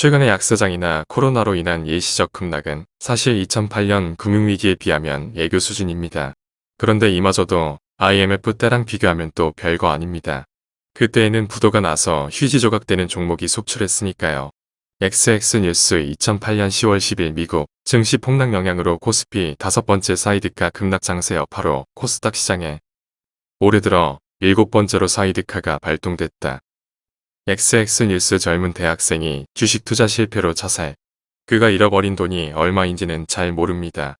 최근의 약세장이나 코로나로 인한 일시적 급락은 사실 2008년 금융위기에 비하면 애교 수준입니다. 그런데 이마저도 IMF 때랑 비교하면 또 별거 아닙니다. 그때에는 부도가 나서 휴지 조각되는 종목이 속출했으니까요. XX뉴스 2008년 10월 10일 미국 증시 폭락 영향으로 코스피 다섯 번째 사이드카 급락 장세 여파로 코스닥 시장에 올해 들어 일곱 번째로 사이드카가 발동됐다. XX뉴스 젊은 대학생이 주식 투자 실패로 자살. 그가 잃어버린 돈이 얼마인지는 잘 모릅니다.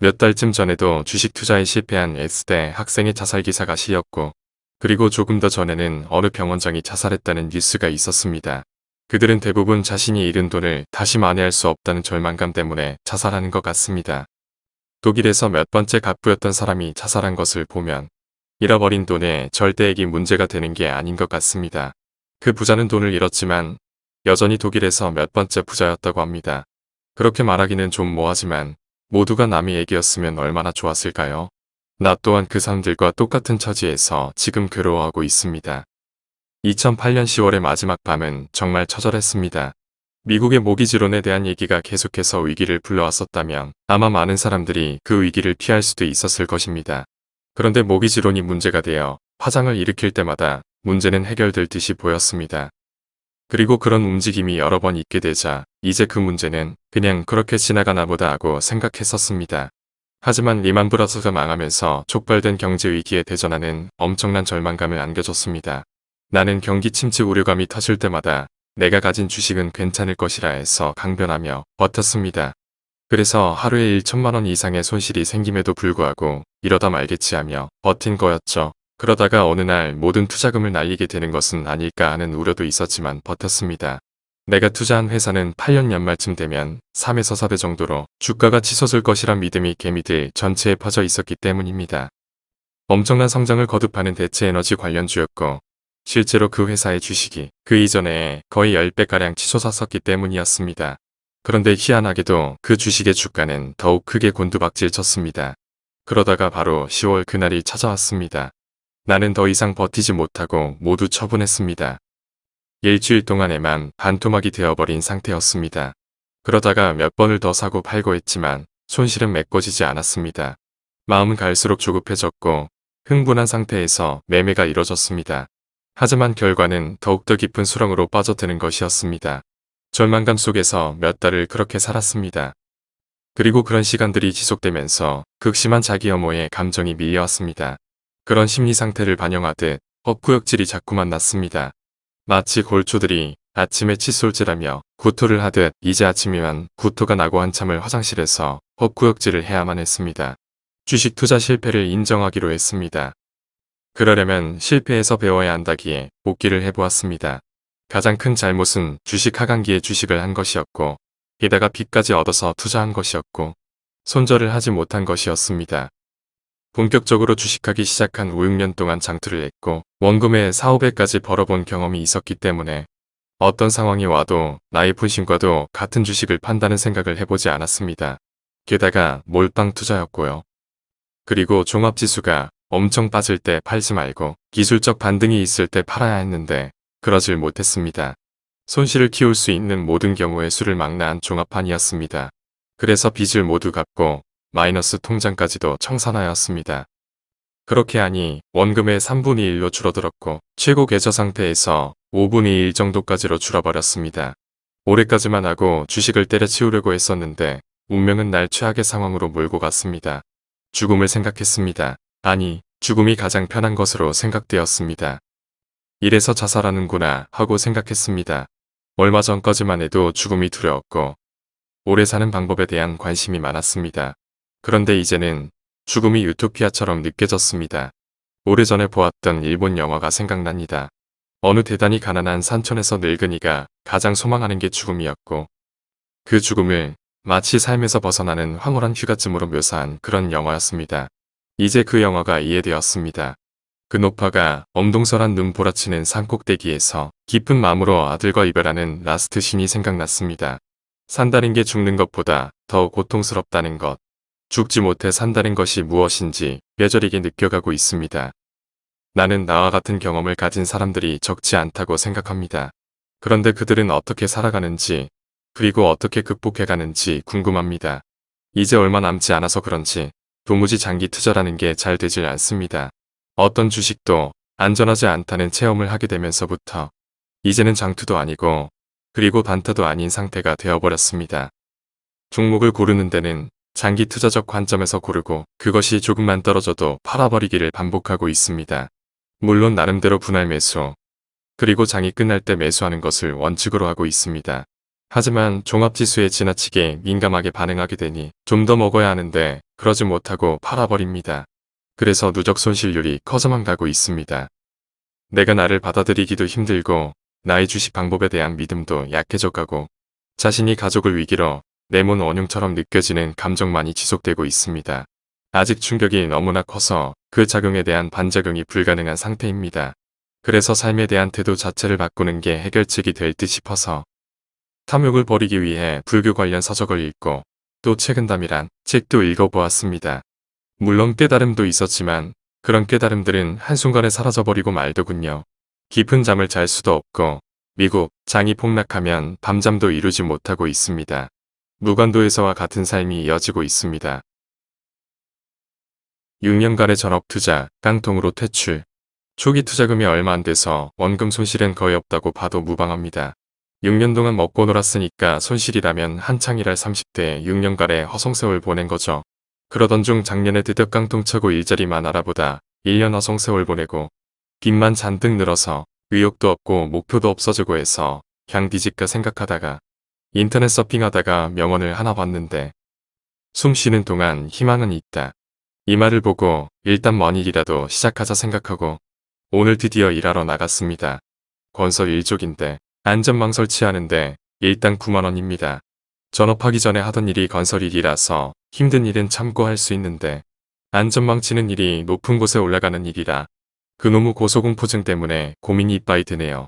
몇 달쯤 전에도 주식 투자에 실패한 S대 학생의 자살 기사가 실렸고 그리고 조금 더 전에는 어느 병원장이 자살했다는 뉴스가 있었습니다. 그들은 대부분 자신이 잃은 돈을 다시 만회할 수 없다는 절망감 때문에 자살하는 것 같습니다. 독일에서 몇 번째 갑부였던 사람이 자살한 것을 보면 잃어버린 돈에 절대액이 문제가 되는 게 아닌 것 같습니다. 그 부자는 돈을 잃었지만 여전히 독일에서 몇 번째 부자였다고 합니다. 그렇게 말하기는 좀 뭐하지만 모두가 남의 얘기였으면 얼마나 좋았을까요? 나 또한 그 사람들과 똑같은 처지에서 지금 괴로워하고 있습니다. 2008년 10월의 마지막 밤은 정말 처절했습니다. 미국의 모기지론에 대한 얘기가 계속해서 위기를 불러왔었다면 아마 많은 사람들이 그 위기를 피할 수도 있었을 것입니다. 그런데 모기지론이 문제가 되어 파장을 일으킬 때마다 문제는 해결될 듯이 보였습니다. 그리고 그런 움직임이 여러 번 있게 되자 이제 그 문제는 그냥 그렇게 지나가나 보다 하고 생각했었습니다. 하지만 리만 브라더스가 망하면서 촉발된 경제 위기에 대전하는 엄청난 절망감을 안겨줬습니다. 나는 경기 침체 우려감이 터질 때마다 내가 가진 주식은 괜찮을 것이라 해서 강변하며 버텼습니다. 그래서 하루에 1천만원 이상의 손실이 생김에도 불구하고 이러다 말겠지 하며 버틴 거였죠. 그러다가 어느 날 모든 투자금을 날리게 되는 것은 아닐까 하는 우려도 있었지만 버텼습니다. 내가 투자한 회사는 8년 연말쯤 되면 3에서 4배 정도로 주가가 치솟을 것이란 믿음이 개미들 전체에 퍼져 있었기 때문입니다. 엄청난 성장을 거듭하는 대체에너지 관련주였고 실제로 그 회사의 주식이 그 이전에 거의 10배가량 치솟았었기 때문이었습니다. 그런데 희한하게도 그 주식의 주가는 더욱 크게 곤두박질 쳤습니다. 그러다가 바로 10월 그날이 찾아왔습니다. 나는 더 이상 버티지 못하고 모두 처분했습니다. 일주일 동안에만 반토막이 되어버린 상태였습니다. 그러다가 몇 번을 더 사고 팔고 했지만 손실은 메꿔지지 않았습니다. 마음은 갈수록 조급해졌고 흥분한 상태에서 매매가 이뤄졌습니다. 하지만 결과는 더욱더 깊은 수렁으로 빠져드는 것이었습니다. 절망감 속에서 몇 달을 그렇게 살았습니다. 그리고 그런 시간들이 지속되면서 극심한 자기 혐오의 감정이 밀려왔습니다. 그런 심리 상태를 반영하듯 헛구역질이 자꾸만 났습니다. 마치 골초들이 아침에 칫솔질하며 구토를 하듯 이제 아침이면 구토가 나고 한참을 화장실에서 헛구역질을 해야만 했습니다. 주식 투자 실패를 인정하기로 했습니다. 그러려면 실패해서 배워야 한다기에 복귀를 해보았습니다. 가장 큰 잘못은 주식 하강기에 주식을 한 것이었고 게다가 빚까지 얻어서 투자한 것이었고 손절을 하지 못한 것이었습니다. 본격적으로 주식하기 시작한 5, 6년 동안 장투를 했고 원금에 4, 5배까지 벌어본 경험이 있었기 때문에 어떤 상황이 와도 나의 분신과도 같은 주식을 판다는 생각을 해보지 않았습니다. 게다가 몰빵 투자였고요. 그리고 종합지수가 엄청 빠질 때 팔지 말고 기술적 반등이 있을 때 팔아야 했는데 그러질 못했습니다. 손실을 키울 수 있는 모든 경우의 수를 망라한 종합판이었습니다. 그래서 빚을 모두 갚고 마이너스 통장까지도 청산하였습니다. 그렇게 하니 원금의 3분의 1로 줄어들었고 최고 계좌 상태에서 5분의 1 정도까지로 줄어버렸습니다. 올해까지만 하고 주식을 때려치우려고 했었는데 운명은 날 최악의 상황으로 몰고 갔습니다. 죽음을 생각했습니다. 아니 죽음이 가장 편한 것으로 생각되었습니다. 이래서 자살하는구나 하고 생각했습니다. 얼마 전까지만 해도 죽음이 두려웠고 오래 사는 방법에 대한 관심이 많았습니다. 그런데 이제는 죽음이 유토피아처럼 느껴졌습니다. 오래전에 보았던 일본 영화가 생각납니다. 어느 대단히 가난한 산촌에서 늙은이가 가장 소망하는 게 죽음이었고 그 죽음을 마치 삶에서 벗어나는 황홀한 휴가쯤으로 묘사한 그런 영화였습니다. 이제 그 영화가 이해되었습니다. 그 노파가 엄동설한 눈 보라치는 산꼭대기에서 깊은 마음으로 아들과 이별하는 라스트 신이 생각났습니다. 산다는 게 죽는 것보다 더 고통스럽다는 것. 죽지 못해 산다는 것이 무엇인지 뼈저리게 느껴가고 있습니다. 나는 나와 같은 경험을 가진 사람들이 적지 않다고 생각합니다. 그런데 그들은 어떻게 살아가는지 그리고 어떻게 극복해가는지 궁금합니다. 이제 얼마 남지 않아서 그런지 도무지 장기 투자라는 게 잘 되질 않습니다. 어떤 주식도 안전하지 않다는 체험을 하게 되면서부터 이제는 장투도 아니고 그리고 반타도 아닌 상태가 되어버렸습니다. 종목을 고르는 데는 장기 투자적 관점에서 고르고 그것이 조금만 떨어져도 팔아버리기를 반복하고 있습니다. 물론 나름대로 분할 매수, 그리고 장이 끝날 때 매수하는 것을 원칙으로 하고 있습니다. 하지만 종합지수에 지나치게 민감하게 반응하게 되니 좀 더 먹어야 하는데 그러지 못하고 팔아버립니다. 그래서 누적 손실률이 커져만 가고 있습니다. 내가 나를 받아들이기도 힘들고 나의 주식 방법에 대한 믿음도 약해져 가고 자신이 가족을 위기로 내몬 원흉처럼 느껴지는 감정만이 지속되고 있습니다. 아직 충격이 너무나 커서 그 작용에 대한 반작용이 불가능한 상태입니다. 그래서 삶에 대한 태도 자체를 바꾸는 게 해결책이 될 듯 싶어서 탐욕을 버리기 위해 불교 관련 서적을 읽고 또 최근담이란 책도 읽어보았습니다. 물론 깨달음도 있었지만 그런 깨달음들은 한순간에 사라져버리고 말더군요. 깊은 잠을 잘 수도 없고 미국 장이 폭락하면 밤잠도 이루지 못하고 있습니다. 무관도에서와 같은 삶이 이어지고 있습니다. 6년간의 전업 투자, 깡통으로 퇴출. 초기 투자금이 얼마 안 돼서 원금 손실은 거의 없다고 봐도 무방합니다. 6년 동안 먹고 놀았으니까 손실이라면 한창 일할 30대에 6년간의 허송세월 보낸 거죠. 그러던 중 작년에 드디어 깡통 차고 일자리만 알아보다 1년 허송세월 보내고 빚만 잔뜩 늘어서 의욕도 없고 목표도 없어지고 해서 그냥 뒤집까 생각하다가 인터넷 서핑하다가 명언을 하나 봤는데 숨 쉬는 동안 희망은 있다. 이 말을 보고 일단 먼 일이라도 시작하자 생각하고 오늘 드디어 일하러 나갔습니다. 건설 일족인데 안전망 설치하는데 일단 9만원입니다. 전업하기 전에 하던 일이 건설 일이라서 힘든 일은 참고 할 수 있는데 안전망 치는 일이 높은 곳에 올라가는 일이라 그놈의 고소공포증 때문에 고민이 이빠이 드네요.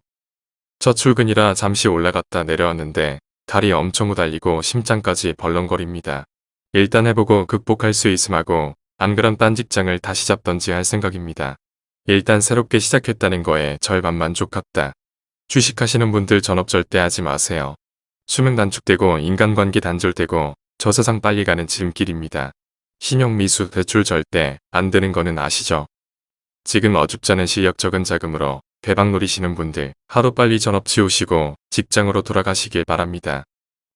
첫 출근이라 잠시 올라갔다 내려왔는데 다리 엄청 후달리고 심장까지 벌렁거립니다. 일단 해보고 극복할 수 있음하고 안 그럼 딴 직장을 다시 잡던지 할 생각입니다. 일단 새롭게 시작했다는 거에 절반 만족합다. 주식하시는 분들 전업 절대 하지 마세요. 수명 단축되고 인간관계 단절되고 저 세상 빨리 가는 지름길입니다. 신용 미수 대출 절대 안 되는 거는 아시죠? 지금 어줍잖은 실력 적은 자금으로 대박 노리시는 분들 하루빨리 전업 치우시고 직장으로 돌아가시길 바랍니다.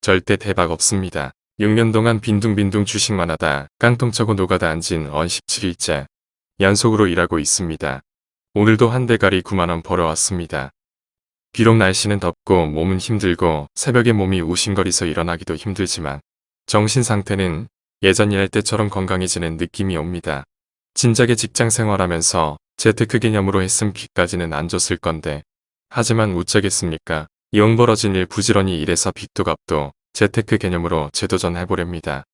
절대 대박 없습니다. 6년 동안 빈둥빈둥 주식만 하다 깡통 차고 노가다 앉은 언 17일째 연속으로 일하고 있습니다. 오늘도 한 대가리 9만원 벌어왔습니다. 비록 날씨는 덥고 몸은 힘들고 새벽에 몸이 우신거리서 일어나기도 힘들지만 정신 상태는 예전 일할 때처럼 건강해지는 느낌이 옵니다. 진작에 직장 생활하면서 재테크 개념으로 했음 빚까지는 안 줬을 건데 하지만 우짜겠습니까? 이용 벌어진 일 부지런히 일해서 빚도 갚도 재테크 개념으로 재도전 해보렵니다.